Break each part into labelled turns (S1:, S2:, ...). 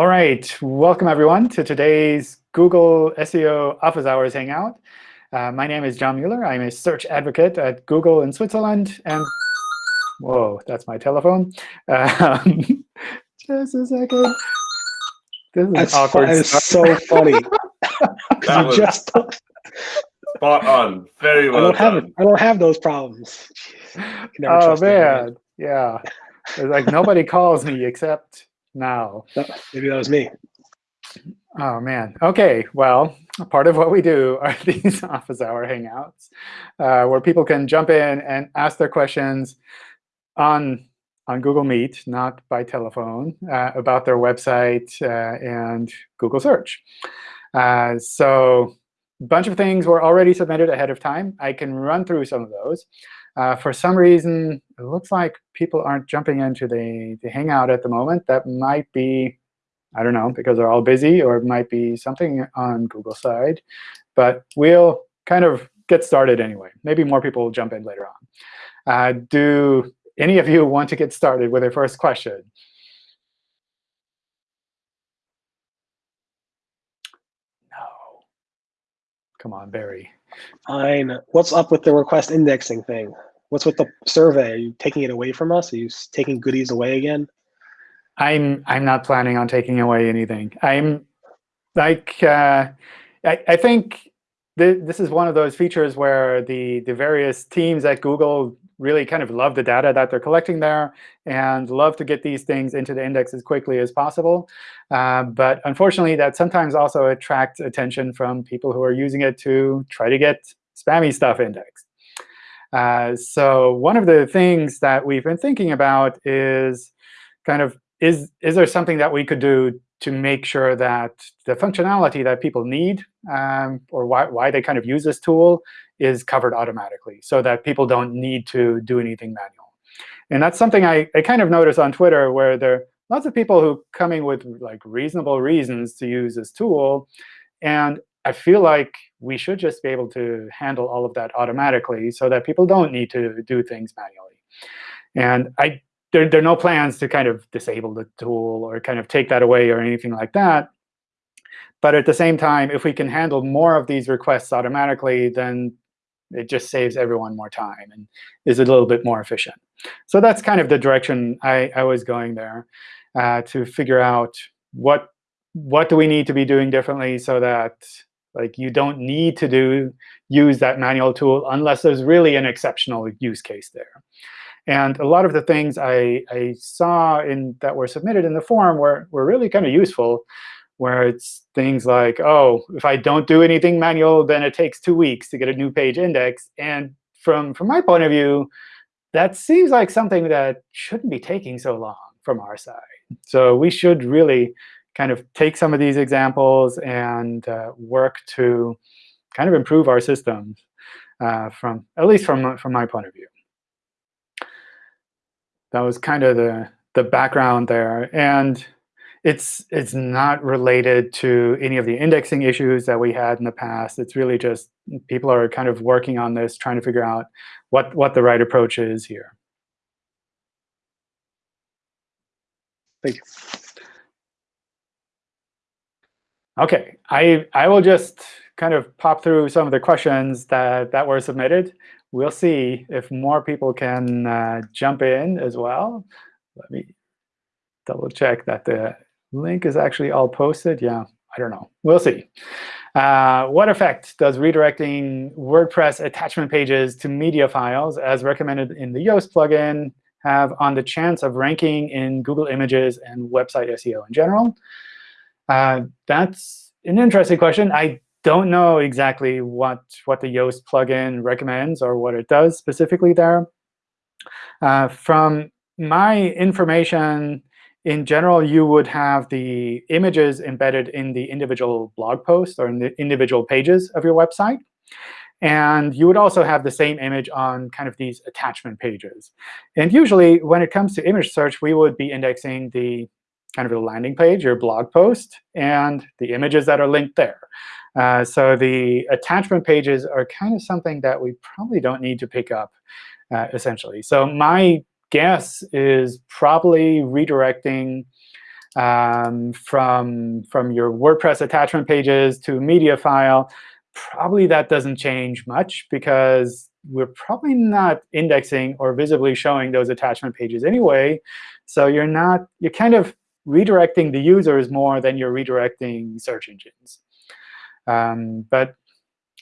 S1: All right, welcome everyone to today's Google SEO Office Hours Hangout. Uh, my name is John Mueller. I'm a search advocate at Google in Switzerland. And whoa, that's my telephone. Um, just a second.
S2: This is that's awkward. That is so funny.
S3: that was just spot on. Very well
S2: I don't
S3: done.
S2: have it. I don't have those problems.
S1: Oh man, yeah. It's like nobody calls me except now.
S2: Maybe that was me.
S1: Oh, man. OK, well, part of what we do are these office hour hangouts uh, where people can jump in and ask their questions on, on Google Meet, not by telephone, uh, about their website uh, and Google search. Uh, so a bunch of things were already submitted ahead of time. I can run through some of those. Uh, for some reason, it looks like people aren't jumping into the, the Hangout at the moment. That might be, I don't know, because they're all busy, or it might be something on Google side. But we'll kind of get started anyway. Maybe more people will jump in later on. Uh, do any of you want to get started with a first question? No. Come on, Barry.
S2: Fine. What's up with the request indexing thing? What's with the survey? Are you taking it away from us? Are you taking goodies away again?
S1: I'm I'm not planning on taking away anything. I'm like uh, I, I think th this is one of those features where the the various teams at Google really kind of love the data that they're collecting there and love to get these things into the index as quickly as possible. Uh, but unfortunately, that sometimes also attracts attention from people who are using it to try to get spammy stuff indexed. Uh, so one of the things that we've been thinking about is kind of, is, is there something that we could do to make sure that the functionality that people need um, or why, why they kind of use this tool is covered automatically so that people don't need to do anything manual. And that's something I, I kind of notice on Twitter where there are lots of people who coming with like reasonable reasons to use this tool. And I feel like we should just be able to handle all of that automatically so that people don't need to do things manually. And I, there, there are no plans to kind of disable the tool or kind of take that away or anything like that. But at the same time, if we can handle more of these requests automatically, then it just saves everyone more time and is a little bit more efficient. So that's kind of the direction I, I was going there, uh, to figure out what what do we need to be doing differently so that like you don't need to do use that manual tool unless there's really an exceptional use case there. And a lot of the things I, I saw in that were submitted in the forum were, were really kind of useful, where it's things like, oh, if I don't do anything manual, then it takes two weeks to get a new page index. And from, from my point of view, that seems like something that shouldn't be taking so long from our side. So we should really kind of take some of these examples and uh, work to kind of improve our systems uh, from at least from from my point of view. That was kind of the the background there, and it's it's not related to any of the indexing issues that we had in the past. It's really just people are kind of working on this, trying to figure out what what the right approach is here.
S2: Thank you.
S1: OK, I, I will just kind of pop through some of the questions that, that were submitted. We'll see if more people can uh, jump in as well. Let me double check that the link is actually all posted. Yeah, I don't know. We'll see. Uh, what effect does redirecting WordPress attachment pages to media files, as recommended in the Yoast plugin, have on the chance of ranking in Google Images and website SEO in general? Uh, that's an interesting question. I don't know exactly what, what the Yoast plugin recommends or what it does specifically there. Uh, from my information, in general, you would have the images embedded in the individual blog posts or in the individual pages of your website. And you would also have the same image on kind of these attachment pages. And usually, when it comes to image search, we would be indexing the kind of a landing page, your blog post, and the images that are linked there. Uh, so the attachment pages are kind of something that we probably don't need to pick up, uh, essentially. So my guess is probably redirecting um, from, from your WordPress attachment pages to media file, probably that doesn't change much because we're probably not indexing or visibly showing those attachment pages anyway. So you're not you're kind of redirecting the users more than you're redirecting search engines. Um, but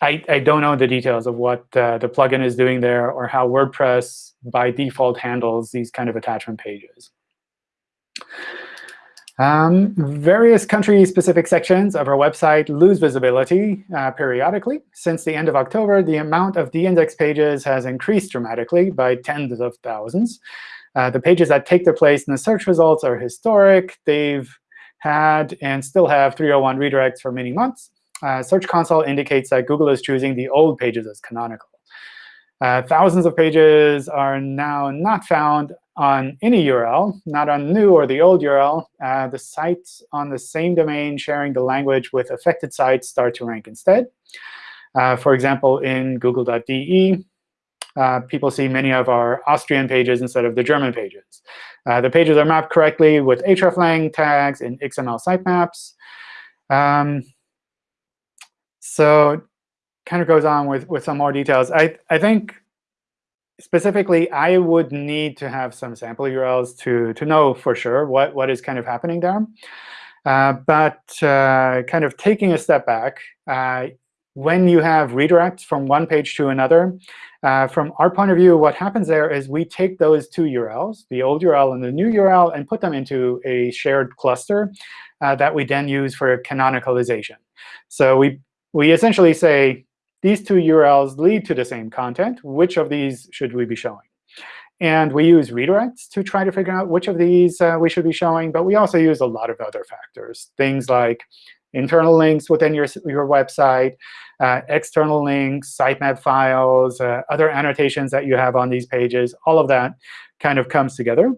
S1: I, I don't know the details of what uh, the plugin is doing there or how WordPress by default handles these kind of attachment pages. Um, various country-specific sections of our website lose visibility uh, periodically. Since the end of October, the amount of de-index pages has increased dramatically by tens of thousands. Uh, the pages that take their place in the search results are historic. They've had and still have 301 redirects for many months. Uh, Search Console indicates that Google is choosing the old pages as canonical. Uh, thousands of pages are now not found on any URL, not on new or the old URL, uh, the sites on the same domain sharing the language with affected sites start to rank instead. Uh, for example, in google.de, uh, people see many of our Austrian pages instead of the German pages. Uh, the pages are mapped correctly with hreflang tags in XML sitemaps. Um, so kind of goes on with, with some more details. I, I think specifically, I would need to have some sample URLs to, to know for sure what, what is kind of happening there. Uh, but uh, kind of taking a step back, uh, when you have redirects from one page to another, uh, from our point of view, what happens there is we take those two URLs, the old URL and the new URL, and put them into a shared cluster uh, that we then use for canonicalization. So we, we essentially say, these two URLs lead to the same content. Which of these should we be showing? And we use redirects to try to figure out which of these uh, we should be showing. But we also use a lot of other factors, things like internal links within your, your website, uh, external links, sitemap files, uh, other annotations that you have on these pages. All of that kind of comes together.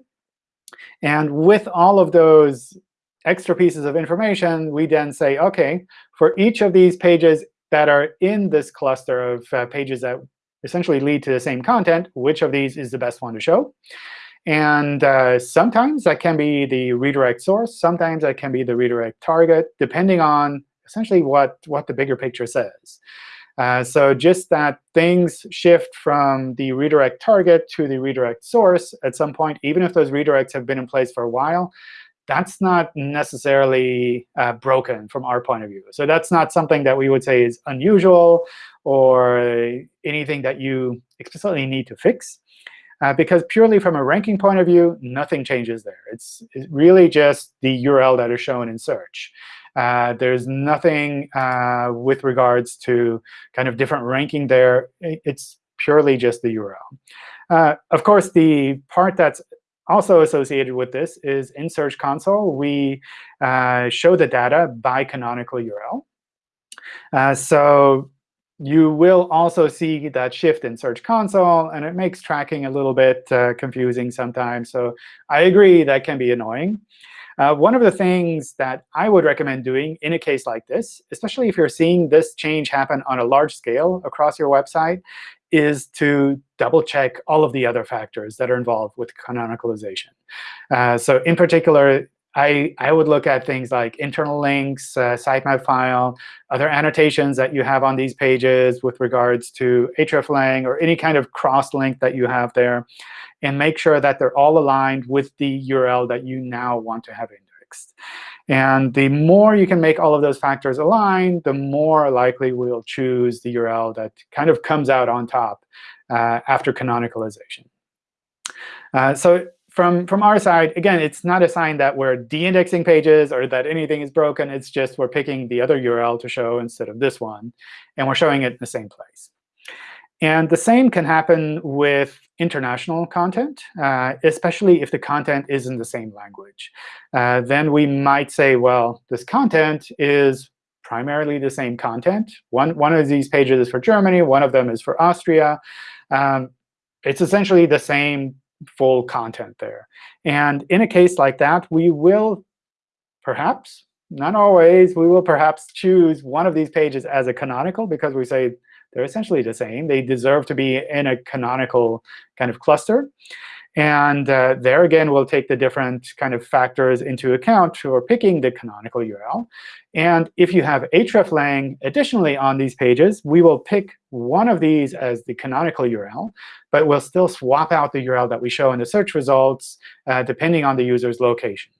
S1: And with all of those extra pieces of information, we then say, OK, for each of these pages that are in this cluster of uh, pages that essentially lead to the same content, which of these is the best one to show? And uh, sometimes that can be the redirect source. Sometimes that can be the redirect target, depending on essentially what, what the bigger picture says. Uh, so just that things shift from the redirect target to the redirect source at some point, even if those redirects have been in place for a while, that's not necessarily uh, broken from our point of view. So that's not something that we would say is unusual or anything that you explicitly need to fix. Uh, because purely from a ranking point of view, nothing changes there. It's, it's really just the URL that is shown in search. Uh, there's nothing uh, with regards to kind of different ranking there. It's purely just the URL. Uh, of course, the part that's also associated with this is in Search Console, we uh, show the data by canonical URL. Uh, so you will also see that shift in Search Console, and it makes tracking a little bit uh, confusing sometimes. So I agree that can be annoying. Uh, one of the things that I would recommend doing in a case like this, especially if you're seeing this change happen on a large scale across your website, is to double check all of the other factors that are involved with canonicalization. Uh, so in particular, I, I would look at things like internal links, uh, sitemap file, other annotations that you have on these pages with regards to hreflang or any kind of cross-link that you have there, and make sure that they're all aligned with the URL that you now want to have indexed. And the more you can make all of those factors align, the more likely we'll choose the URL that kind of comes out on top uh, after canonicalization. Uh, so from, from our side, again, it's not a sign that we're de-indexing pages or that anything is broken. It's just we're picking the other URL to show instead of this one. And we're showing it in the same place. And the same can happen with international content, uh, especially if the content is in the same language. Uh, then we might say, well, this content is primarily the same content. One, one of these pages is for Germany. One of them is for Austria. Um, it's essentially the same full content there. And in a case like that, we will perhaps, not always, we will perhaps choose one of these pages as a canonical because we say they're essentially the same. They deserve to be in a canonical kind of cluster. And uh, there again, we'll take the different kind of factors into account for picking the canonical URL. And if you have hreflang additionally on these pages, we will pick one of these as the canonical URL, but we'll still swap out the URL that we show in the search results uh, depending on the user's location.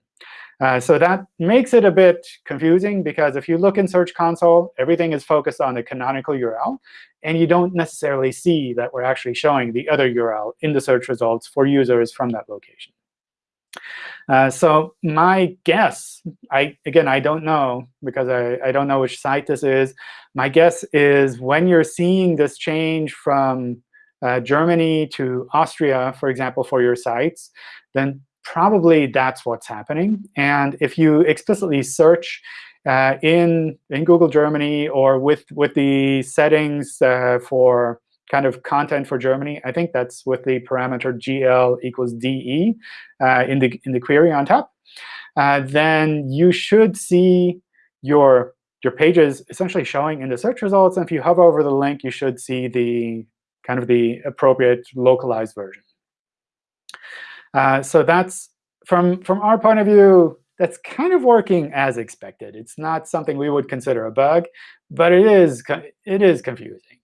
S1: Uh, so that makes it a bit confusing, because if you look in Search Console, everything is focused on the canonical URL. And you don't necessarily see that we're actually showing the other URL in the search results for users from that location. Uh, so my guess, I again, I don't know, because I, I don't know which site this is. My guess is when you're seeing this change from uh, Germany to Austria, for example, for your sites, then probably that's what's happening. And if you explicitly search uh, in in Google Germany or with with the settings uh, for kind of content for Germany, I think that's with the parameter gl equals de uh, in the in the query on top. Uh, then you should see your your pages essentially showing in the search results. And if you hover over the link, you should see the kind of the appropriate localized version. Uh, so that's from from our point of view, that's kind of working as expected. It's not something we would consider a bug, but it is it is confusing.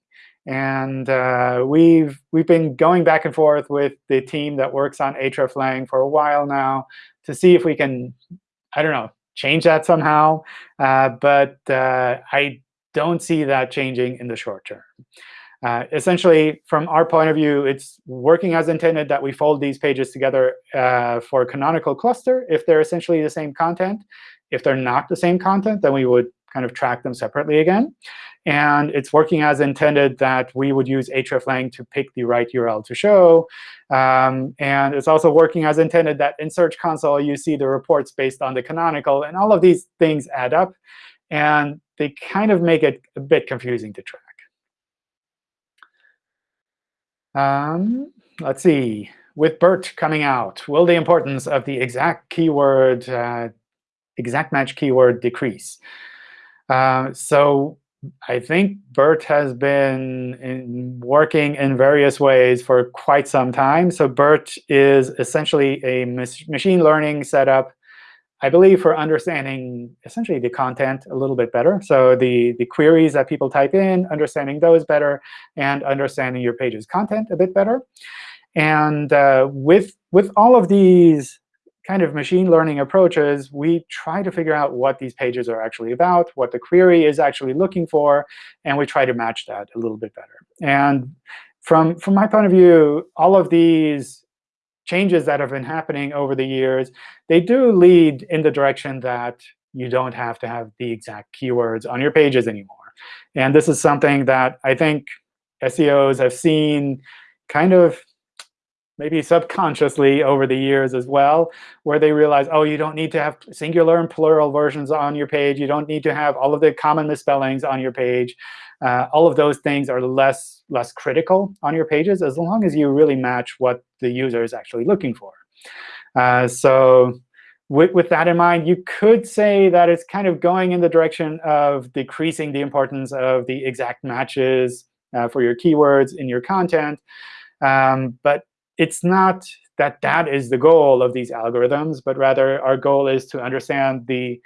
S1: And uh, we've we've been going back and forth with the team that works on hreflang for a while now to see if we can, I don't know, change that somehow. Uh, but uh, I don't see that changing in the short term. Uh, essentially, from our point of view, it's working as intended that we fold these pages together uh, for a canonical cluster if they're essentially the same content. If they're not the same content, then we would kind of track them separately again. And it's working as intended that we would use hreflang to pick the right URL to show. Um, and it's also working as intended that in Search Console, you see the reports based on the canonical. And all of these things add up. And they kind of make it a bit confusing to track. Um, let's see. With BERT coming out, will the importance of the exact keyword, uh, exact match keyword decrease? Uh, so I think BERT has been in working in various ways for quite some time. So BERT is essentially a machine learning setup I believe, for understanding essentially the content a little bit better. So the, the queries that people type in, understanding those better, and understanding your page's content a bit better. And uh, with, with all of these kind of machine learning approaches, we try to figure out what these pages are actually about, what the query is actually looking for, and we try to match that a little bit better. And from, from my point of view, all of these changes that have been happening over the years, they do lead in the direction that you don't have to have the exact keywords on your pages anymore. And this is something that I think SEOs have seen kind of maybe subconsciously over the years as well, where they realize, oh, you don't need to have singular and plural versions on your page. You don't need to have all of the common misspellings on your page. Uh, all of those things are less, less critical on your pages as long as you really match what the user is actually looking for. Uh, so with, with that in mind, you could say that it's kind of going in the direction of decreasing the importance of the exact matches uh, for your keywords in your content. Um, but it's not that that is the goal of these algorithms, but rather our goal is to understand the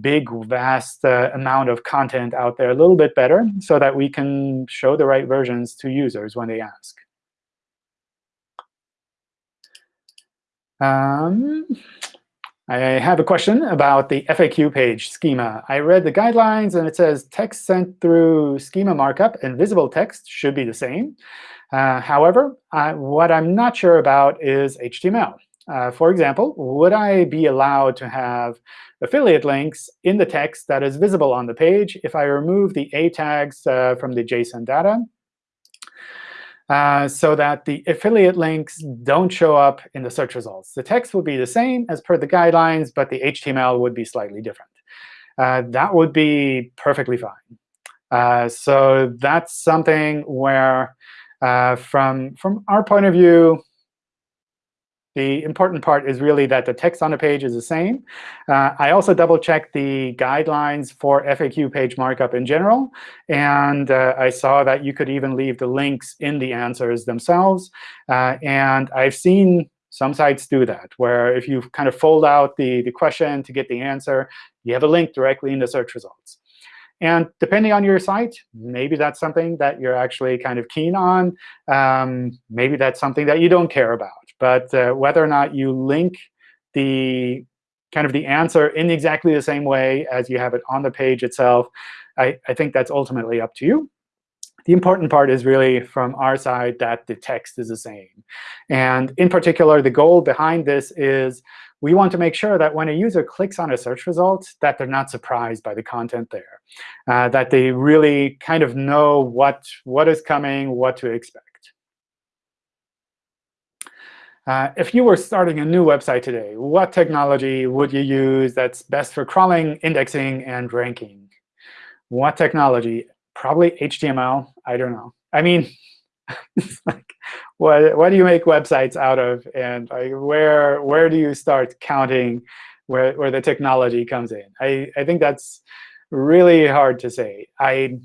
S1: big, vast uh, amount of content out there a little bit better so that we can show the right versions to users when they ask. Um, I have a question about the FAQ page schema. I read the guidelines, and it says text sent through schema markup and visible text should be the same. Uh, however, I, what I'm not sure about is HTML. Uh, for example, would I be allowed to have affiliate links in the text that is visible on the page if I remove the A tags uh, from the JSON data uh, so that the affiliate links don't show up in the search results? The text would be the same as per the guidelines, but the HTML would be slightly different. Uh, that would be perfectly fine. Uh, so that's something where, uh, from, from our point of view, the important part is really that the text on the page is the same. Uh, I also double-checked the guidelines for FAQ page markup in general. And uh, I saw that you could even leave the links in the answers themselves. Uh, and I've seen Some sites do that, where if you kind of fold out the, the question to get the answer, you have a link directly in the search results. And depending on your site, maybe that's something that you're actually kind of keen on. Um, maybe that's something that you don't care about. But uh, whether or not you link the kind of the answer in exactly the same way as you have it on the page itself, I, I think that's ultimately up to you. The important part is really from our side that the text is the same. And in particular, the goal behind this is we want to make sure that when a user clicks on a search result, that they're not surprised by the content there, uh, that they really kind of know what, what is coming, what to expect. Uh, if you were starting a new website today, what technology would you use that's best for crawling, indexing, and ranking? What technology? Probably HTML. I don't know. I mean, like, what what do you make websites out of, and where where do you start counting where where the technology comes in? I I think that's really hard to say. I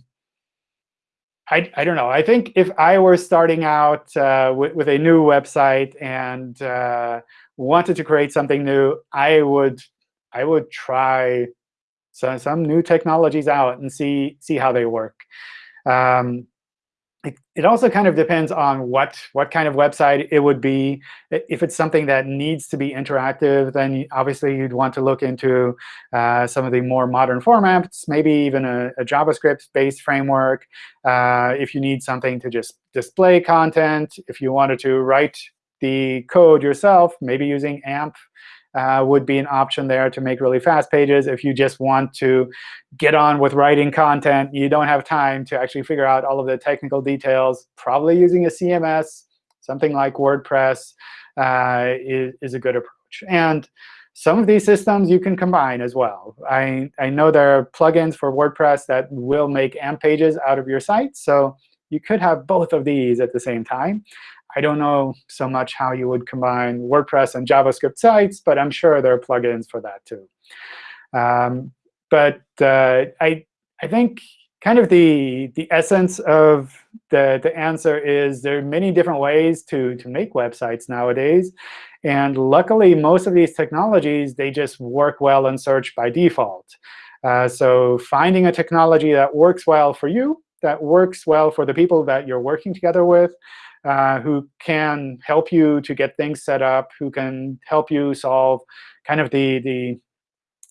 S1: I, I don't know. I think if I were starting out uh, with, with, a new website and uh, wanted to create something new, I would I would try some, some new technologies out and see see how they work. Um, it, it also kind of depends on what, what kind of website it would be. If it's something that needs to be interactive, then obviously you'd want to look into uh, some of the more modern formats, maybe even a, a JavaScript-based framework. Uh, if you need something to just display content, if you wanted to write the code yourself, maybe using AMP uh, would be an option there to make really fast pages. If you just want to get on with writing content, you don't have time to actually figure out all of the technical details, probably using a CMS, something like WordPress uh, is, is a good approach. And some of these systems you can combine as well. I, I know there are plugins for WordPress that will make AMP pages out of your site. So you could have both of these at the same time. I don't know so much how you would combine WordPress and JavaScript sites, but I'm sure there are plugins for that too. Um, but uh, I, I think kind of the, the essence of the, the answer is there are many different ways to, to make websites nowadays. And luckily, most of these technologies, they just work well in search by default. Uh, so finding a technology that works well for you, that works well for the people that you're working together with, uh, who can help you to get things set up, who can help you solve kind of the, the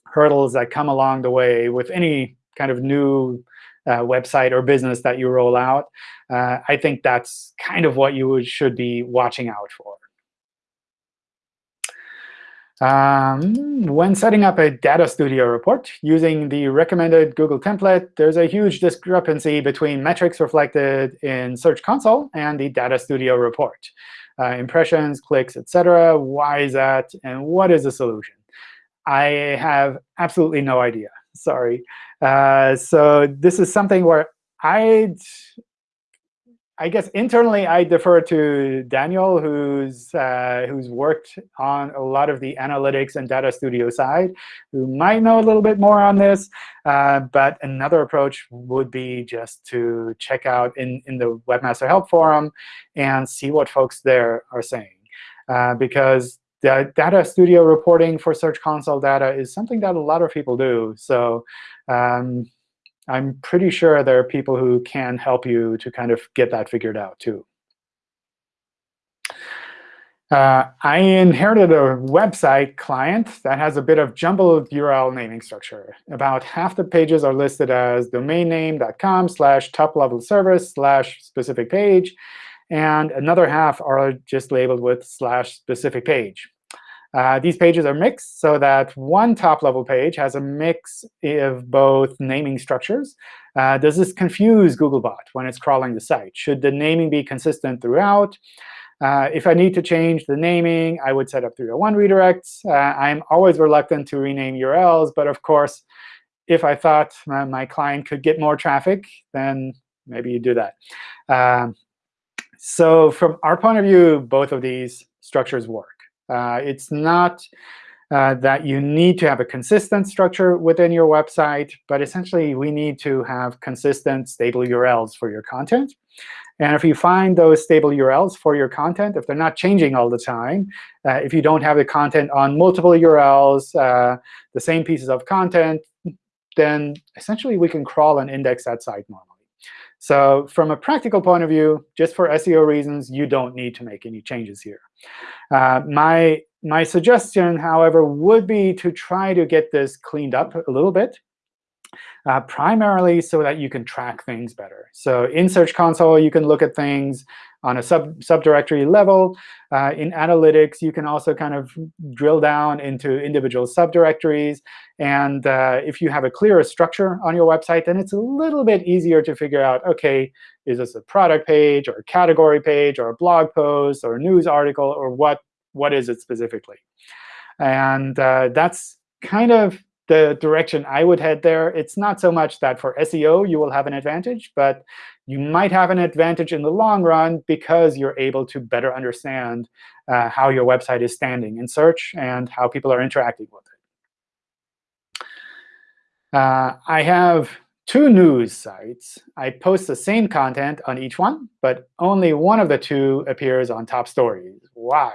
S1: hurdles that come along the way with any kind of new uh, website or business that you roll out. Uh, I think that's kind of what you should be watching out for. Um, when setting up a Data Studio report using the recommended Google template, there's a huge discrepancy between metrics reflected in Search Console and the Data Studio report. Uh, impressions, clicks, etc. Why is that? And what is the solution? I have absolutely no idea. Sorry. Uh, so this is something where I'd I guess internally, I defer to Daniel, who's uh, who's worked on a lot of the analytics and data studio side, who might know a little bit more on this. Uh, but another approach would be just to check out in, in the Webmaster Help Forum and see what folks there are saying. Uh, because the data studio reporting for Search Console data is something that a lot of people do. So um, I'm pretty sure there are people who can help you to kind of get that figured out too. Uh, I inherited a website client that has a bit of jumbled URL naming structure. About half the pages are listed as domainname.com slash top-level service slash specific page, and another half are just labeled with slash specific page. Uh, these pages are mixed so that one top-level page has a mix of both naming structures. Uh, does this confuse Googlebot when it's crawling the site? Should the naming be consistent throughout? Uh, if I need to change the naming, I would set up 301 redirects. Uh, I'm always reluctant to rename URLs. But of course, if I thought my, my client could get more traffic, then maybe you do that. Um, so from our point of view, both of these structures work. Uh, it's not uh, that you need to have a consistent structure within your website. But essentially, we need to have consistent, stable URLs for your content. And if you find those stable URLs for your content, if they're not changing all the time, uh, if you don't have the content on multiple URLs, uh, the same pieces of content, then essentially we can crawl and index that site normally. So from a practical point of view, just for SEO reasons, you don't need to make any changes here. Uh, my, my suggestion, however, would be to try to get this cleaned up a little bit uh, primarily so that you can track things better. So in Search Console, you can look at things on a sub subdirectory level. Uh, in analytics, you can also kind of drill down into individual subdirectories. And uh, if you have a clearer structure on your website, then it's a little bit easier to figure out, OK, is this a product page or a category page or a blog post or a news article or what, what is it specifically? And uh, that's kind of the direction I would head there. It's not so much that for SEO you will have an advantage, but you might have an advantage in the long run because you're able to better understand uh, how your website is standing in search and how people are interacting with it. Uh, I have two news sites. I post the same content on each one, but only one of the two appears on top stories. Why?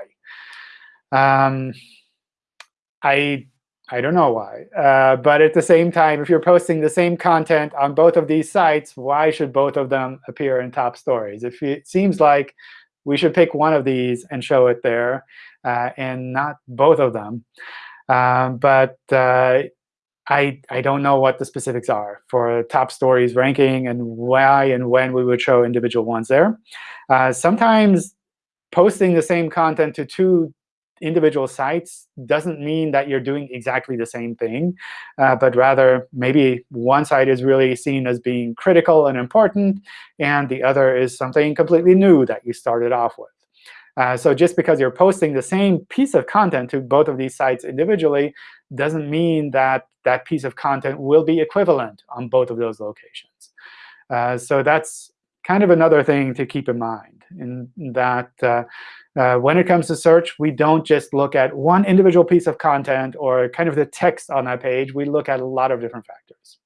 S1: Um, I I don't know why. Uh, but at the same time, if you're posting the same content on both of these sites, why should both of them appear in top stories? If it seems like we should pick one of these and show it there, uh, and not both of them. Um, but uh, I, I don't know what the specifics are for top stories ranking and why and when we would show individual ones there. Uh, sometimes posting the same content to two individual sites doesn't mean that you're doing exactly the same thing, uh, but rather maybe one site is really seen as being critical and important, and the other is something completely new that you started off with. Uh, so just because you're posting the same piece of content to both of these sites individually doesn't mean that that piece of content will be equivalent on both of those locations. Uh, so that's kind of another thing to keep in mind, in that uh, uh, when it comes to search, we don't just look at one individual piece of content or kind of the text on that page. We look at a lot of different factors.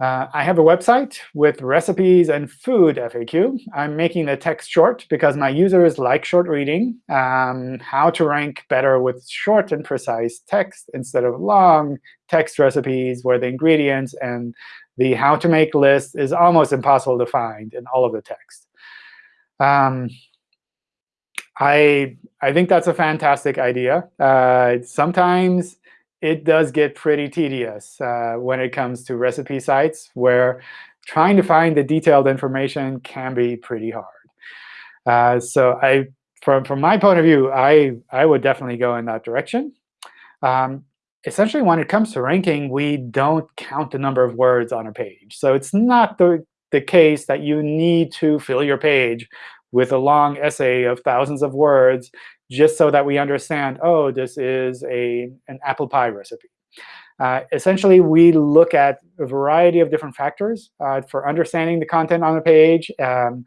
S1: Uh, I have a website with recipes and food FAQ. I'm making the text short because my users like short reading. Um, how to rank better with short and precise text instead of long text recipes where the ingredients and the how to make list is almost impossible to find in all of the text. Um, I I think that's a fantastic idea. Uh, sometimes it does get pretty tedious uh, when it comes to recipe sites, where trying to find the detailed information can be pretty hard. Uh, so I, from from my point of view, I I would definitely go in that direction. Um, essentially, when it comes to ranking, we don't count the number of words on a page. So it's not the the case that you need to fill your page with a long essay of thousands of words just so that we understand, oh, this is a, an apple pie recipe. Uh, essentially, we look at a variety of different factors uh, for understanding the content on the page. Um,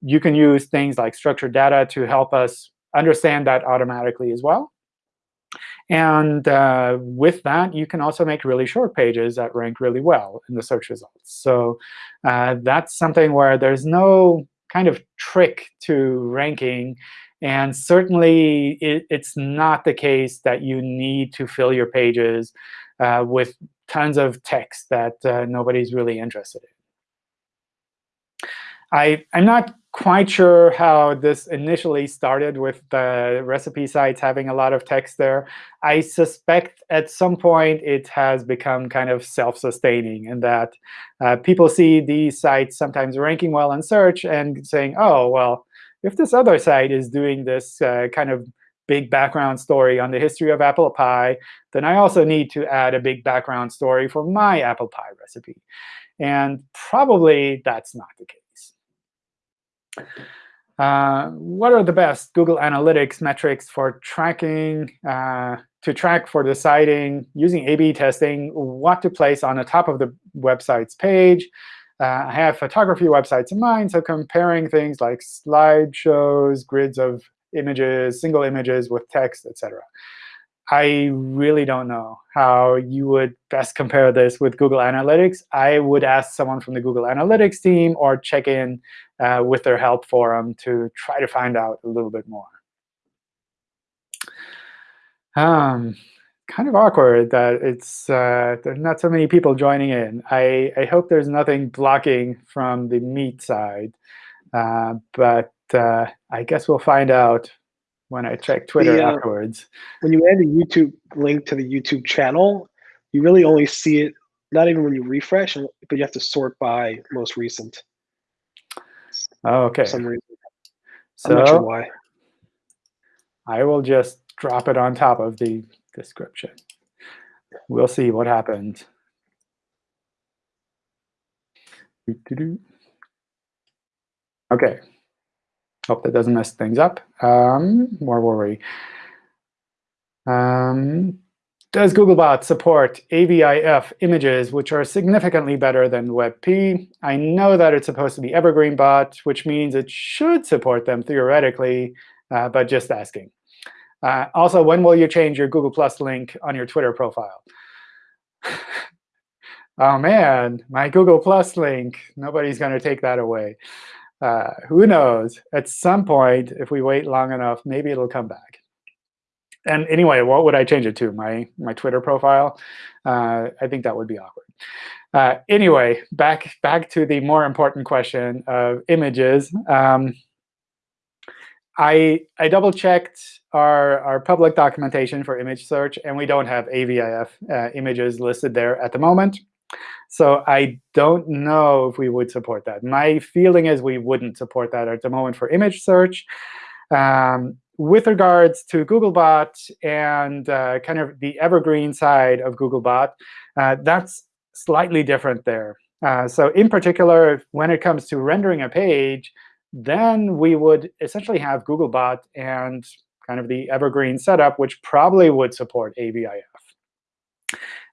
S1: you can use things like structured data to help us understand that automatically as well. And uh, with that, you can also make really short pages that rank really well in the search results. So uh, that's something where there's no kind of trick to ranking. And certainly, it, it's not the case that you need to fill your pages uh, with tons of text that uh, nobody's really interested in. I, I'm not quite sure how this initially started with the recipe sites having a lot of text there. I suspect at some point it has become kind of self-sustaining in that uh, people see these sites sometimes ranking well in search and saying, oh, well, if this other site is doing this uh, kind of big background story on the history of apple pie, then I also need to add a big background story for my apple pie recipe. And probably that's not the case. Uh, what are the best Google Analytics metrics for tracking, uh, to track for deciding, using A-B testing, what to place on the top of the website's page? Uh, I have photography websites in mind, so comparing things like slideshows, grids of images, single images with text, etc. I really don't know how you would best compare this with Google Analytics. I would ask someone from the Google Analytics team or check in uh, with their help forum to try to find out a little bit more. Um, kind of awkward that it's uh, not so many people joining in. I, I hope there's nothing blocking from the Meet side. Uh, but uh, I guess we'll find out when I check Twitter
S2: The, uh,
S1: afterwards.
S2: When you add a YouTube link to the YouTube channel, you really only see it not even when you refresh, but you have to sort by most recent
S1: Oh, OK.
S2: for some reason. I'm not sure
S1: So
S2: why.
S1: I will just drop it on top of the description. We'll see what happens. Doo-doo-doo. Hope that doesn't mess things up. Um, more worry. Um, does Googlebot support AVIF images, which are significantly better than WebP? I know that it's supposed to be Evergreen Bot, which means it should support them theoretically, uh, but just asking. Uh, also, when will you change your Google Plus link on your Twitter profile? oh man, my Google Plus link. Nobody's going to take that away. Uh, who knows? At some point, if we wait long enough, maybe it'll come back. And anyway, what would I change it to? My my Twitter profile? Uh, I think that would be awkward. Uh, anyway, back back to the more important question of images. Um, I I double checked our our public documentation for image search, and we don't have AVIF uh, images listed there at the moment. So I don't know if we would support that. My feeling is we wouldn't support that at the moment for image search. Um, with regards to Googlebot and uh, kind of the evergreen side of Googlebot, uh, that's slightly different there. Uh, so in particular, when it comes to rendering a page, then we would essentially have Googlebot and kind of the evergreen setup, which probably would support AVIF.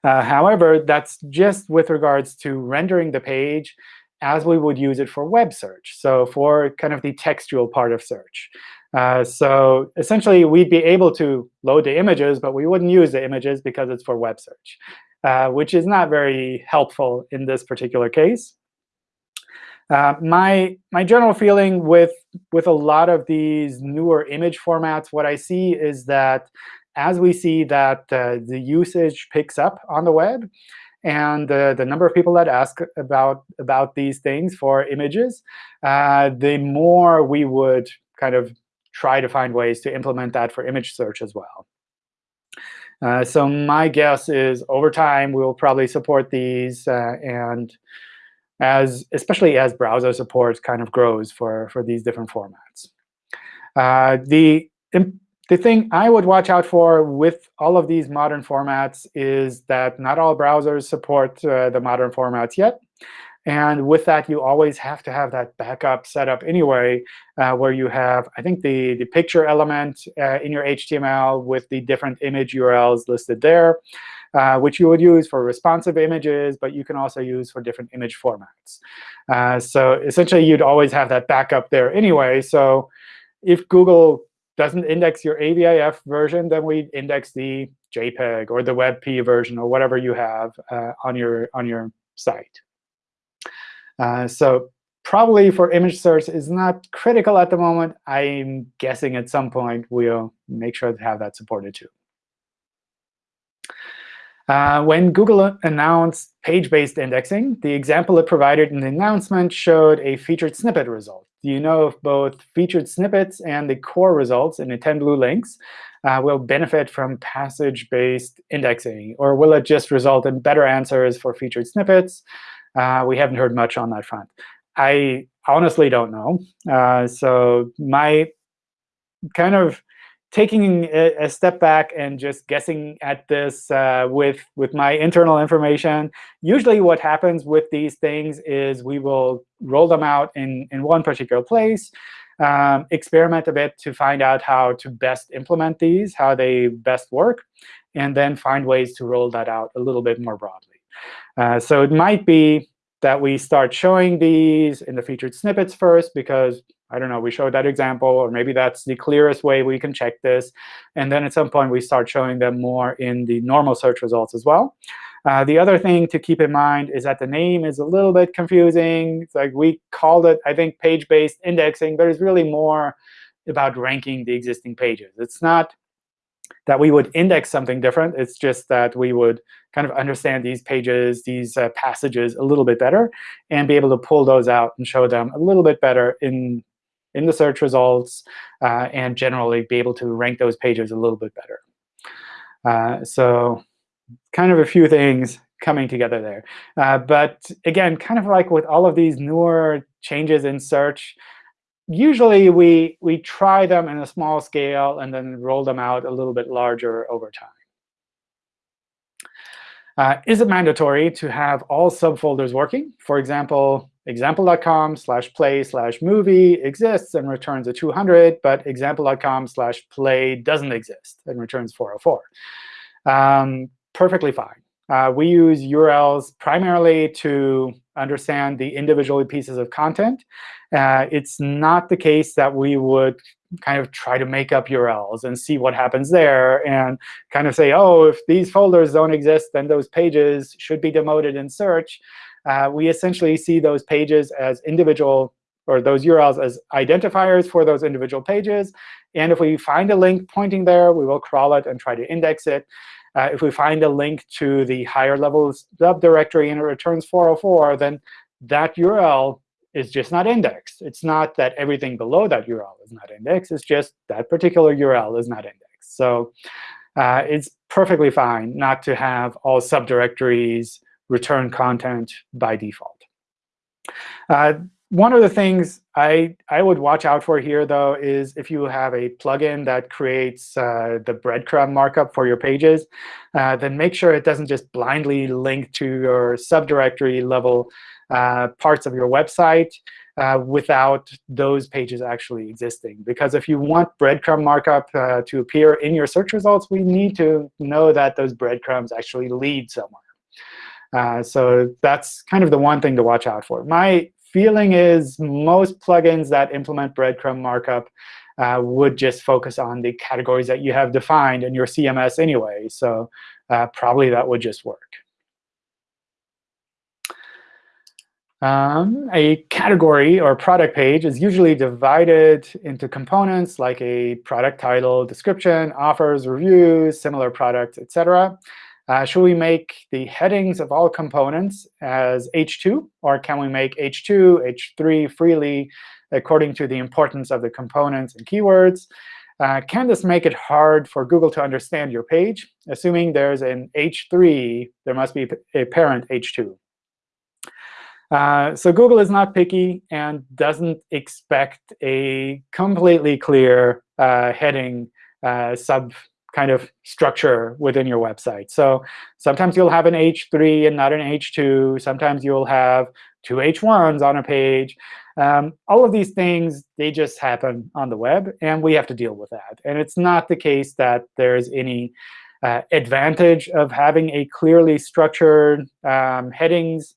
S1: Uh, however, that's just with regards to rendering the page as we would use it for web search, so for kind of the textual part of search. Uh, so essentially, we'd be able to load the images, but we wouldn't use the images because it's for web search, uh, which is not very helpful in this particular case. Uh, my my general feeling with with a lot of these newer image formats, what I see is that as we see that uh, the usage picks up on the web, and uh, the number of people that ask about about these things for images, uh, the more we would kind of try to find ways to implement that for image search as well. Uh, so my guess is over time, we will probably support these. Uh, and as especially as browser support kind of grows for, for these different formats. Uh, the, the thing I would watch out for with all of these modern formats is that not all browsers support uh, the modern formats yet. And with that, you always have to have that backup set up anyway, uh, where you have, I think, the, the picture element uh, in your HTML with the different image URLs listed there, uh, which you would use for responsive images, but you can also use for different image formats. Uh, so essentially, you'd always have that backup there anyway. So if Google doesn't index your AVIF version, then we index the JPEG or the WebP version or whatever you have uh, on your on your site. Uh, so probably for image search is not critical at the moment. I'm guessing at some point we'll make sure to have that supported too. Uh, when Google announced passage-based indexing, the example it provided in the announcement showed a featured snippet result. Do you know if both featured snippets and the core results in the 10 blue links uh, will benefit from passage-based indexing? Or will it just result in better answers for featured snippets? Uh, we haven't heard much on that front. I honestly don't know. Uh, so my kind of taking a, a, step back and just guessing at this uh, with, with my internal information, usually what happens with these things is we will roll them out in, in one particular place, um, experiment a bit to find out how to best implement these, how they best work, and then find ways to roll that out a little bit more broadly. Uh, so it might be that we start showing these in the featured snippets first, because I don't know, we showed that example, or maybe that's the clearest way we can check this. And then at some point, we start showing them more in the normal search results as well. Uh, the other thing to keep in mind is that the name is a little bit confusing. It's like we called it, I think, passage-based indexing, but it's really more about ranking the existing pages. It's not that we would index something different. It's just that we would kind of understand these pages, these uh, passages a little bit better, and be able to pull those out and show them a little bit better in in the search results, uh, and generally be able to rank those pages a little bit better. Uh, so kind of a few things coming together there. Uh, but again, kind of like with all of these newer changes in search, usually we, we try them in a small scale and then roll them out a little bit larger over time. Uh, is it mandatory to have all subfolders working? For example, example.com slash play slash movie exists and returns a 200, but example.com slash play doesn't exist and returns 404. Um, perfectly fine. Uh, we use URLs primarily to understand the individual pieces of content. Uh, it's not the case that we would kind of try to make up URLs and see what happens there and kind of say, oh, if these folders don't exist, then those pages should be demoted in search uh, we essentially see those pages as individual or those URLs as identifiers for those individual pages. And if we find a link pointing there, we will crawl it and try to index it. Uh, if we find a link to the higher level subdirectory and it returns 404, then that URL is just not indexed. It's not that everything below that URL is not indexed. It's just that particular URL is not indexed. So uh, it's perfectly fine not to have all subdirectories return content by default. Uh, one of the things I, I would watch out for here, though, is if you have a plugin that creates uh, the breadcrumb markup for your pages, uh, then make sure it doesn't just blindly link to your subdirectory level uh, parts of your website uh, without those pages actually existing. Because if you want breadcrumb markup uh, to appear in your search results, we need to know that those breadcrumbs actually lead somewhere. Uh, so that's kind of the one thing to watch out for. My feeling is most plugins that implement breadcrumb markup uh, would just focus on the categories that you have defined in your CMS anyway. So uh, probably that would just work. Um, a category or product page is usually divided into components like a product title, description, offers, reviews, similar products, etc. Uh, should we make the headings of all components as H2, or can we make H2, H3 freely according to the importance of the components and keywords? Uh, can this make it hard for Google to understand your page? Assuming there's an H3, there must be a parent H2. Uh, so Google is not picky and doesn't expect a completely clear uh, heading uh, sub kind of structure within your website. So sometimes you'll have an H3 and not an H2. Sometimes you'll have two H1s on a page. Um, all of these things, they just happen on the web, and we have to deal with that. And it's not the case that there's any uh, advantage of having a clearly structured um, headings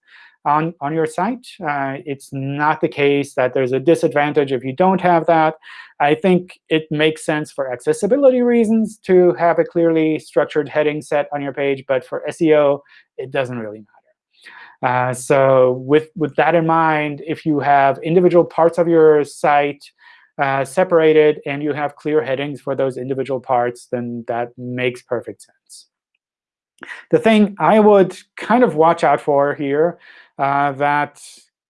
S1: on, on your site. Uh, it's not the case that there's a disadvantage if you don't have that. I think it makes sense for accessibility reasons to have a clearly structured heading set on your page. But for SEO, it doesn't really matter. Uh, so with, with that in mind, if you have individual parts of your site uh, separated and you have clear headings for those individual parts, then that makes perfect sense. The thing I would kind of watch out for here uh, that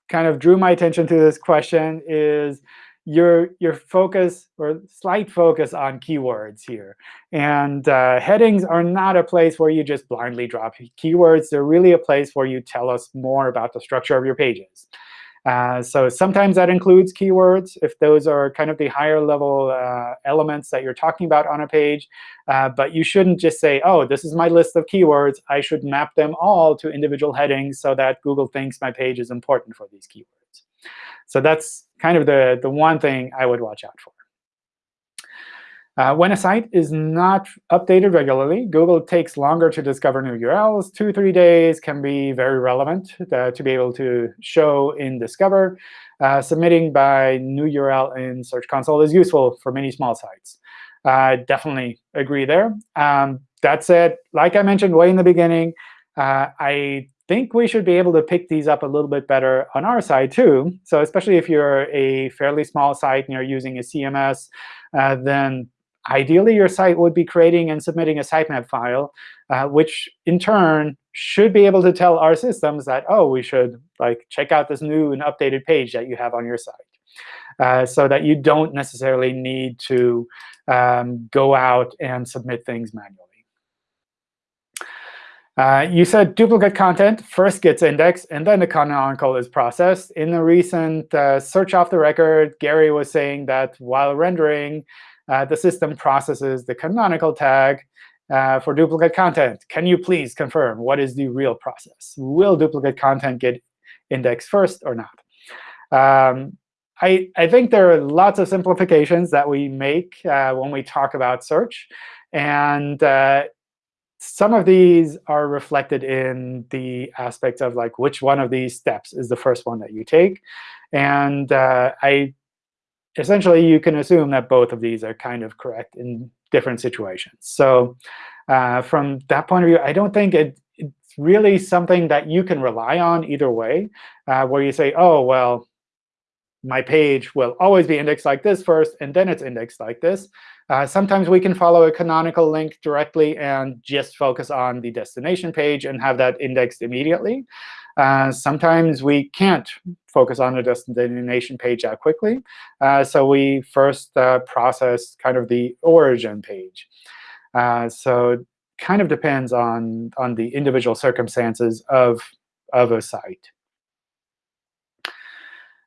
S1: kind of drew my attention to this question is your your focus or slight focus on keywords here. And uh, headings are not a place where you just blindly drop keywords. They're really a place where you tell us more about the structure of your pages. Uh, so sometimes that includes keywords, if those are kind of the higher level uh, elements that you're talking about on a page. Uh, but you shouldn't just say, oh, this is my list of keywords. I should map them all to individual headings so that Google thinks my page is important for these keywords. So that's kind of the, the one thing I would watch out for. Uh, when a site is not updated regularly, Google takes longer to discover new URLs. Two, three days can be very relevant to be able to show in Discover. Uh, submitting by new URL in Search Console is useful for many small sites. Uh, definitely agree there. Um, that said, like I mentioned way in the beginning, uh, I think we should be able to pick these up a little bit better on our side too. So especially if you're a fairly small site and you're using a CMS, uh, then ideally your site would be creating and submitting a sitemap file, uh, which in turn should be able to tell our systems that, oh, we should like check out this new and updated page that you have on your site. Uh, so that you don't necessarily need to um, go out and submit things manually. Uh, you said duplicate content first gets indexed, and then the canonical is processed. In the recent uh, search off the record, Gary was saying that while rendering, the system processes the canonical tag uh, for duplicate content. Can you please confirm what is the real process? Will duplicate content get indexed first or not? Um, I, I think there are lots of simplifications that we make uh, when we talk about search. And uh, some of these are reflected in the aspect of like which one of these steps is the first one that you take. And uh, I essentially, you can assume that both of these are kind of correct in different situations. So uh, from that point of view, I don't think it, it's really something that you can rely on either way, uh, where you say, oh, well, my page will always be indexed like this first, and then it's indexed like this. Uh, sometimes we can follow a canonical link directly and just focus on the destination page and have that indexed immediately. Uh, sometimes we can't focus on the destination page that quickly. Uh, so we first uh, process kind of the origin page. Uh, so it kind of depends on, on the individual circumstances of, of a site.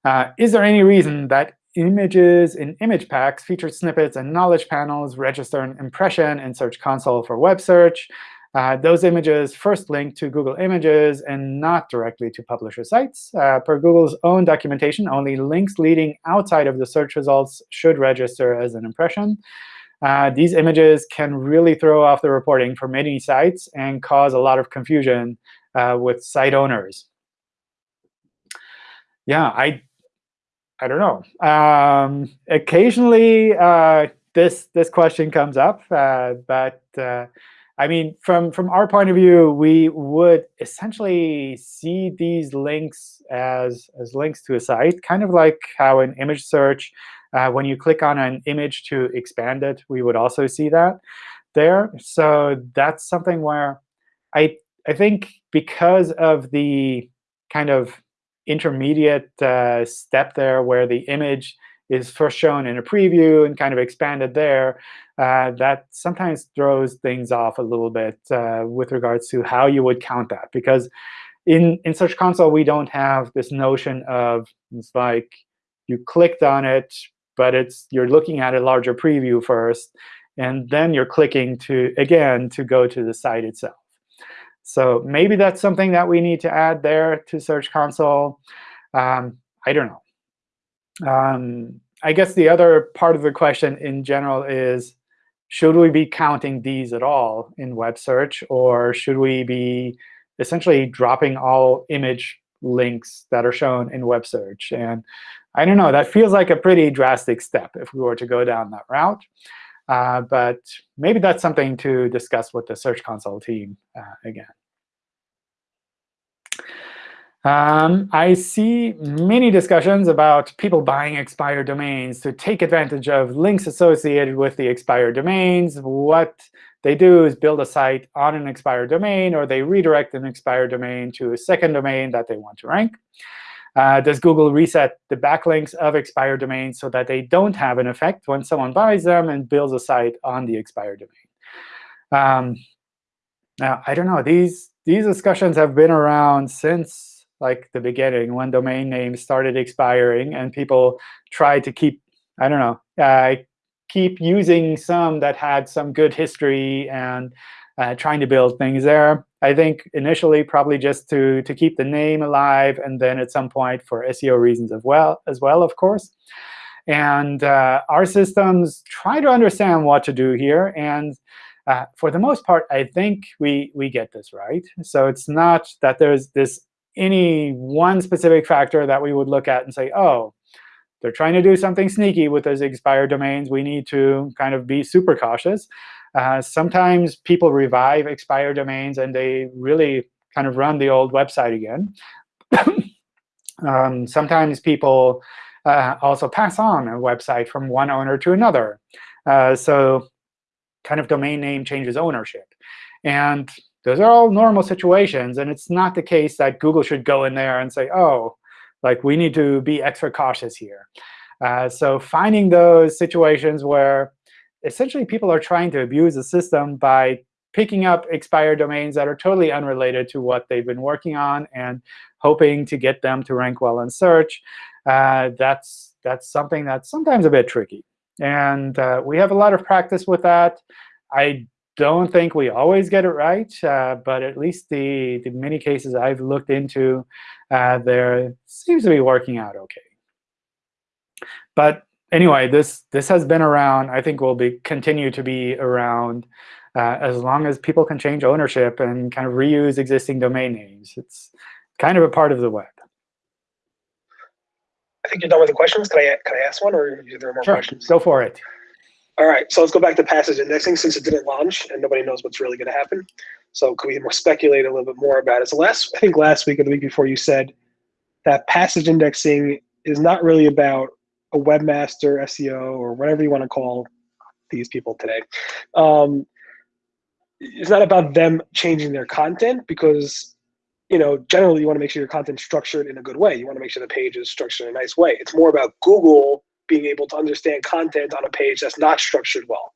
S1: Uh, is there any reason that images in image packs, featured snippets, and knowledge panels register an impression in Search Console for web search. Uh, those images first link to Google Images and not directly to publisher sites. Uh, per Google's own documentation, only links leading outside of the search results should register as an impression. Uh, these images can really throw off the reporting for many sites and cause a lot of confusion uh, with site owners. Yeah, I I don't know. Um, occasionally, uh, this this question comes up, uh, but uh, I mean, from from our point of view, we would essentially see these links as as links to a site, kind of like how in image search, uh, when you click on an image to expand it, we would also see that there. So that's something where I I think because of the kind of intermediate uh, step there where the image is first shown in a preview and kind of expanded there, uh, that sometimes throws things off a little bit uh, with regards to how you would count that. Because in, in Search Console, we don't have this notion of it's like you clicked on it, but it's you're looking at a larger preview first, and then you're clicking to again to go to the site itself. So maybe that's something that we need to add there to Search Console. Um, I don't know. Um, I guess the other part of the question in general is, should we be counting these at all in web search? Or should we be essentially dropping all image links that are shown in web search? And I don't know. That feels like a pretty drastic step if we were to go down that route. Uh, but maybe that's something to discuss with the Search Console team uh, again. Um, I see many discussions about people buying expired domains to take advantage of links associated with the expired domains. What they do is build a site on an expired domain, or they redirect an expired domain to a second domain that they want to rank. Uh, does Google reset the backlinks of expired domains so that they don't have an effect when someone buys them and builds a site on the expired domain? Um, now, I don't know. These, these discussions have been around since like the beginning, when domain names started expiring and people tried to keep, I don't know, uh, keep using some that had some good history and uh, trying to build things there. I think initially probably just to, to keep the name alive, and then at some point for SEO reasons as well, as well, of course. And uh, our systems try to understand what to do here. And uh, for the most part, I think we, we get this right. So it's not that there's this any one specific factor that we would look at and say, oh, they're trying to do something sneaky with those expired domains. We need to kind of be super cautious. Uh, sometimes people revive expired domains, and they really kind of run the old website again. um, sometimes people uh, also pass on a website from one owner to another. Uh, so kind of domain name changes ownership. And those are all normal situations. And it's not the case that Google should go in there and say, oh, like we need to be extra cautious here. Uh, so finding those situations where essentially people are trying to abuse the system by picking up expired domains that are totally unrelated to what they've been working on and hoping to get them to rank well in search, uh, that's, that's something that's sometimes a bit tricky. And uh, we have a lot of practice with that. I don't think we always get it right, uh, but at least the, the many cases I've looked into, uh, there seems to be working out OK. But anyway, this this has been around. I think will be continue to be around uh, as long as people can change ownership and kind of reuse existing domain names. It's kind of a part of the web.
S2: I think you're done with the questions. Can I can I ask one, or are there more
S1: sure.
S2: questions?
S1: Go for it.
S2: All right, so let's go back to passage indexing since it didn't launch and nobody knows what's really going to happen. So can we speculate a little bit more about it? So last, I think last week or the week before, you said that passage indexing is not really about a webmaster, SEO, or whatever you want to call these people today. Um, it's not about them changing their content because you know generally you want to make sure your content's structured in a good way. You want to make sure the page is structured in a nice way. It's more about Google being able to understand content on a page that's not structured well.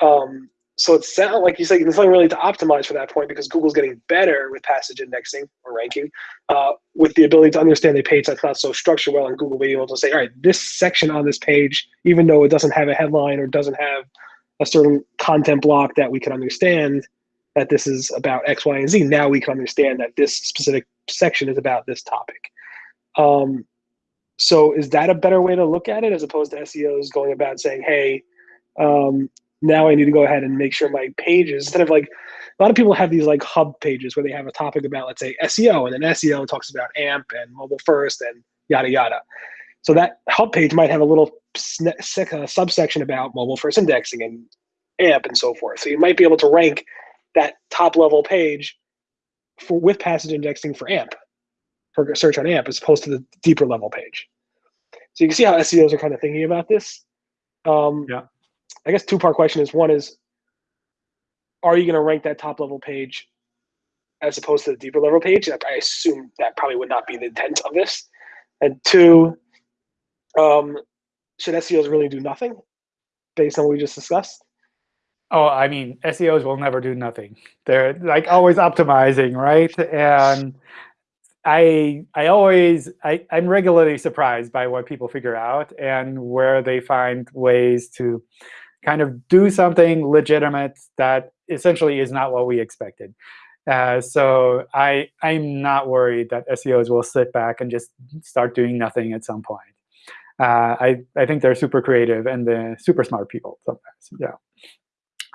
S2: Um, so it sounds like you said there's nothing really to optimize for that point because Google's getting better with passage indexing or ranking, uh, with the ability to understand a page that's not so structured well, and Google being able to say, all right, this section on this page, even though it doesn't have a headline or doesn't have a certain content block that we can understand that this is about X, Y, and Z. Now we can understand that this specific section is about this topic. Um, so is that a better way to look at it as opposed to SEOs going about saying, hey, um, now I need to go ahead and make sure my pages, instead of like, a lot of people have these like hub pages where they have a topic about, let's say, SEO, and then SEO talks about AMP and mobile first and yada, yada. So that hub page might have a little uh, subsection about mobile first indexing and AMP and so forth. So you might be able to rank that top level page for with passage indexing for AMP, for search on AMP, as opposed to the deeper level page. So you can see how SEOs are kind of thinking about this. Um,
S1: yeah.
S2: I guess two part question is one is, are you going to rank that top level page as opposed to the deeper level page? I assume that probably would not be the intent of this. And two, um, should SEOs really do nothing based on what we just discussed?
S1: Oh, I mean, SEOs will never do nothing. They're like always optimizing, right? And I I always I, I'm regularly surprised by what people figure out and where they find ways to kind of do something legitimate that essentially is not what we expected. Uh, so I I'm not worried that SEOs will sit back and just start doing nothing at some point. Uh, I I think they're super creative and they're super smart people sometimes. Yeah.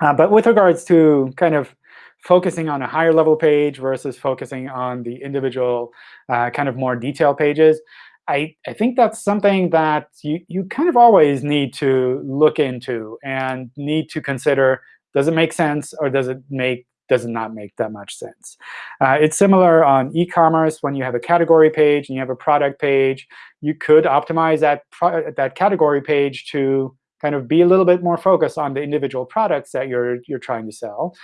S1: Uh, but with regards to kind of focusing on a higher level page versus focusing on the individual uh, kind of more detailed pages, I, I think that's something that you, you kind of always need to look into and need to consider, does it make sense or does it make does it not make that much sense. Uh, it's similar on e-commerce when you have a category page and you have a product page. You could optimize that, that category page to kind of be a little bit more focused on the individual products that you're, you're trying to sell.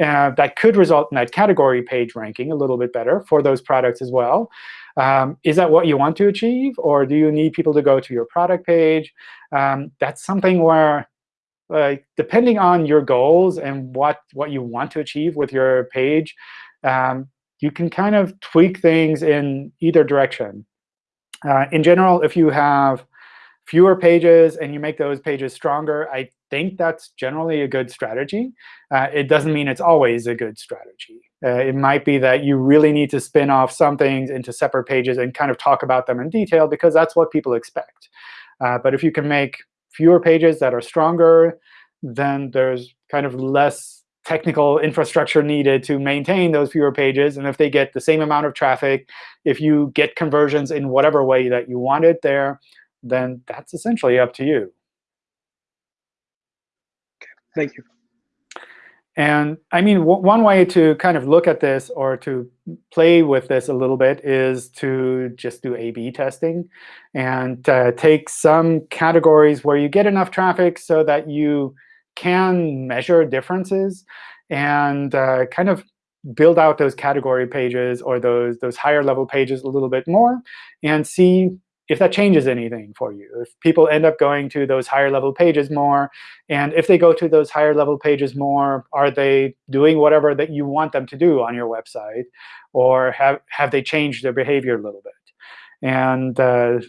S1: Uh, that could result in that category page ranking a little bit better for those products as well. Um, is that what you want to achieve? Or do you need people to go to your product page? Um, that's something where, like, depending on your goals and what, what you want to achieve with your page, um, you can kind of tweak things in either direction. Uh, in general, if you have fewer pages and you make those pages stronger, I think that's generally a good strategy. Uh, it doesn't mean it's always a good strategy. Uh, it might be that you really need to spin off some things into separate pages and kind of talk about them in detail because that's what people expect. Uh, but if you can make fewer pages that are stronger, then there's kind of less technical infrastructure needed to maintain those fewer pages. And if they get the same amount of traffic, if you get conversions in whatever way that you want it there, then that's essentially up to you.
S2: Thank you.
S1: And I mean, one way to kind of look at this or to play with this a little bit is to just do A-B testing and uh, take some categories where you get enough traffic so that you can measure differences and uh, kind of build out those category pages or those, those higher level pages a little bit more and see if that changes anything for you, if people end up going to those higher level pages more, and if they go to those higher level pages more, are they doing whatever that you want them to do on your website, or have, have they changed their behavior a little bit? And uh,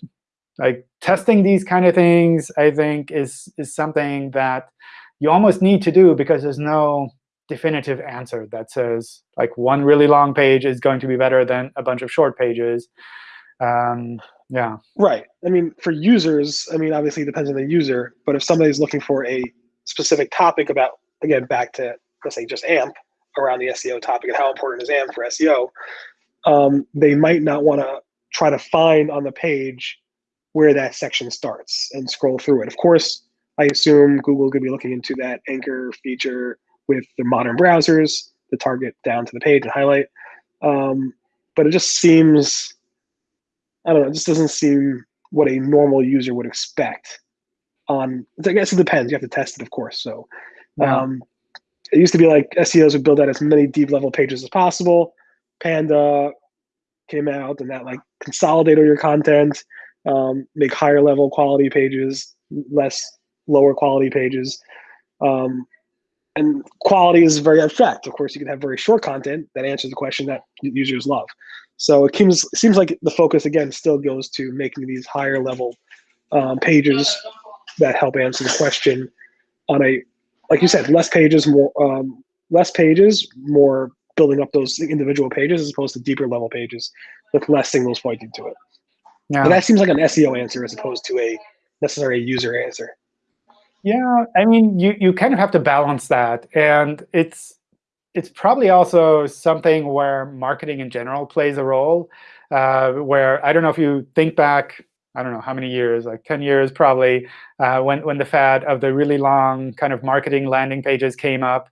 S1: like testing these kind of things, I think, is, is something that you almost need to do because there's no definitive answer that says like one really long page is going to be better than a bunch of short pages. Um, yeah.
S2: Right. I mean, for users, I mean, obviously it depends on the user. But if somebody's looking for a specific topic about, again, back to, let's say, just AMP around the SEO topic and how important is AMP for SEO, um, they might not want to try to find on the page where that section starts and scroll through it. Of course, I assume Google could be looking into that anchor feature with the modern browsers, the target down to the page and highlight. Um, but it just seems I don't know. It just doesn't seem what a normal user would expect. On I guess it depends. You have to test it, of course. So, um, it used to be like SEOs would build out as many deep level pages as possible. Panda came out and that like consolidate all your content, um, make higher level quality pages, less lower quality pages. Um, and quality is very abstract. Of course, you can have very short content that answers the question that users love. So it seems it seems like the focus again still goes to making these higher level um, pages that help answer the question on a, like you said, less pages, more um, less pages, more building up those individual pages as opposed to deeper level pages with less signals pointing to it. Yeah. But that seems like an SEO answer as opposed to a necessary user answer.
S1: Yeah, I mean, you you kind of have to balance that, and it's it's probably also something where marketing in general plays a role. Uh, where I don't know if you think back, I don't know how many years, like 10 years probably, uh, when when the fad of the really long kind of marketing landing pages came up.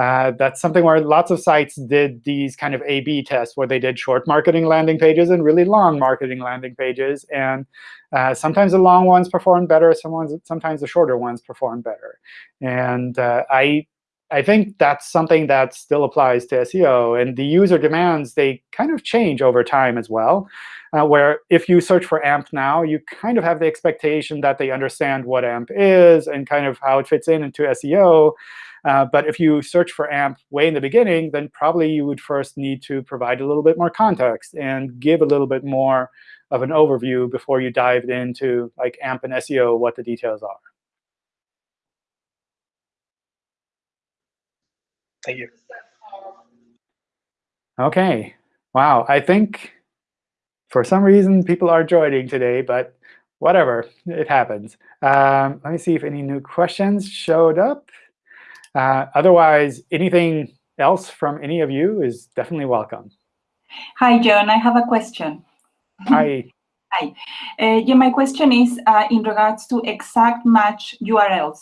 S1: Uh, that's something where lots of sites did these kind of A/B tests, where they did short marketing landing pages and really long marketing landing pages. And uh, sometimes the long ones performed better. Sometimes, the shorter ones performed better. And uh, I I think that's something that still applies to SEO. And the user demands, they kind of change over time as well, uh, where if you search for AMP now, you kind of have the expectation that they understand what AMP is and kind of how it fits in into SEO. Uh, but if you search for AMP way in the beginning, then probably you would first need to provide a little bit more context and give a little bit more of an overview before you dive into like AMP and SEO, what the details are.
S2: Thank you.
S1: OK. Wow. I think for some reason people are joining today, but whatever. It happens. Um, let me see if any new questions showed up. Uh, otherwise, anything else from any of you is definitely welcome.
S4: Hi, John. I have a question.
S1: Hi.
S4: Hi. Uh, yeah, my question is uh, in regards to exact match URLs.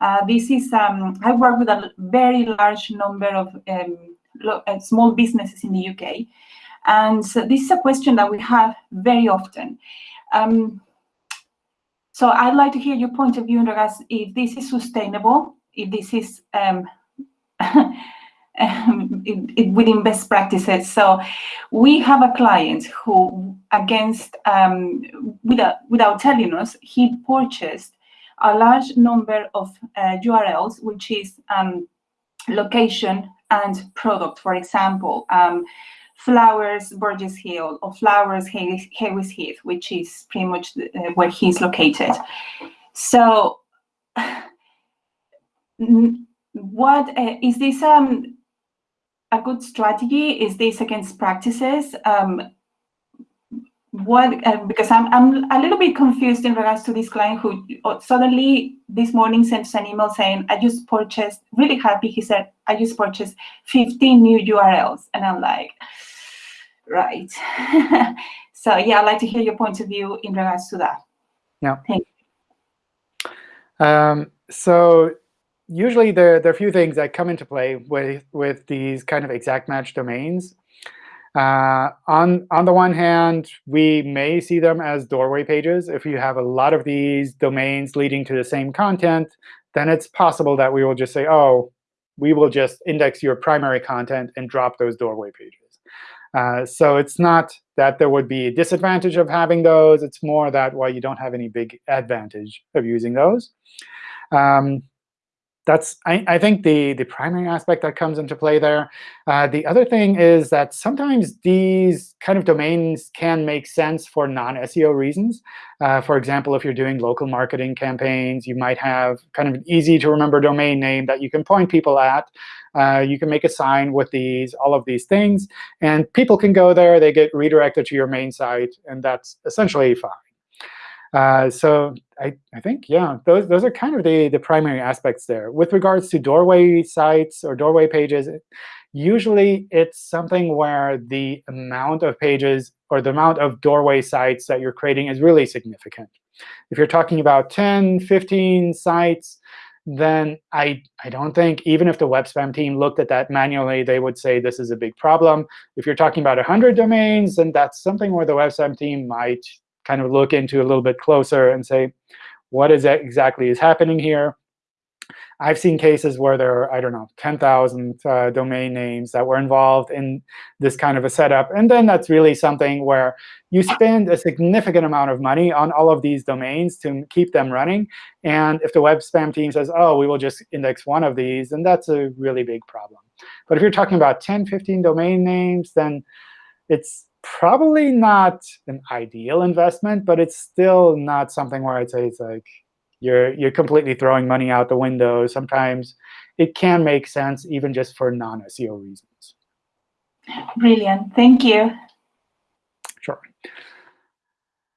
S4: Uh, this is, um, I work with a very large number of um, uh, small businesses in the UK. And so this is a question that we have very often. Um, so I'd like to hear your point of view in regards if this is sustainable, if this is um, within best practices. So we have a client who, against um, without without telling us, he purchased a large number of uh, URLs, which is um, location and product. For example, um, Flowers Burgess Hill or Flowers Haywards Heath, which is pretty much the, uh, where he's located. So, what uh, is this? Um, a good strategy? Is this against practices? Um, what uh, because I'm I'm a little bit confused in regards to this client who uh, suddenly this morning sent us an email saying I just purchased really happy. He said I just purchased 15 new URLs, and I'm like, right. so yeah, I'd like to hear your point of view in regards to that.
S1: Yeah.
S4: Thank
S1: you. Um, so usually there, there are a few things that come into play with, with these kind of exact match domains. Uh, on, on the one hand, we may see them as doorway pages. If you have a lot of these domains leading to the same content, then it's possible that we will just say, oh, we will just index your primary content and drop those doorway pages. Uh, so it's not that there would be a disadvantage of having those. It's more that, well, you don't have any big advantage of using those. Um, that's, I, I, think, the, the primary aspect that comes into play there. Uh, the other thing is that sometimes these kind of domains can make sense for non-SEO reasons. Uh, for example, if you're doing local marketing campaigns, you might have kind of an easy-to-remember domain name that you can point people at. Uh, you can make a sign with these, all of these things. And people can go there. They get redirected to your main site. And that's essentially fine. Uh, so I, I think, yeah, those, those are kind of the, the primary aspects there. With regards to doorway sites or doorway pages, usually it's something where the amount of pages or the amount of doorway sites that you're creating is really significant. If you're talking about 10, 15 sites, then I, I don't think, even if the web spam team looked at that manually, they would say this is a big problem. If you're talking about 100 domains, then that's something where the web spam team might kind of look into a little bit closer and say, what is exactly is happening here? I've seen cases where there are, I don't know, 10,000 uh, domain names that were involved in this kind of a setup. And then that's really something where you spend a significant amount of money on all of these domains to keep them running. And if the web spam team says, oh, we will just index one of these, then that's a really big problem. But if you're talking about 10, 15 domain names, then it's probably not an ideal investment, but it's still not something where I'd say it's like you're you're completely throwing money out the window. Sometimes it can make sense even just for non-SEO reasons.
S4: Brilliant. Thank you.
S1: Sure.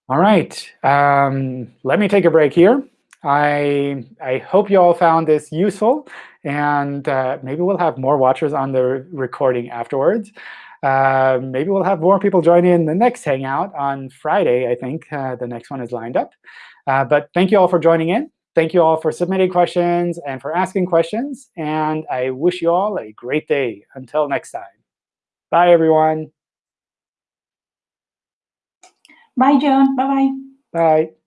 S1: All right. Um, let me take a break here. I, I hope you all found this useful. And uh, maybe we'll have more watchers on the recording afterwards. Uh, maybe we'll have more people join in the next Hangout on Friday, I think. Uh, the next one is lined up. Uh, but thank you all for joining in. Thank you all for submitting questions and for asking questions. And I wish you all a great day. Until next time. Bye, everyone.
S4: Bye, John. Bye-bye.
S1: Bye.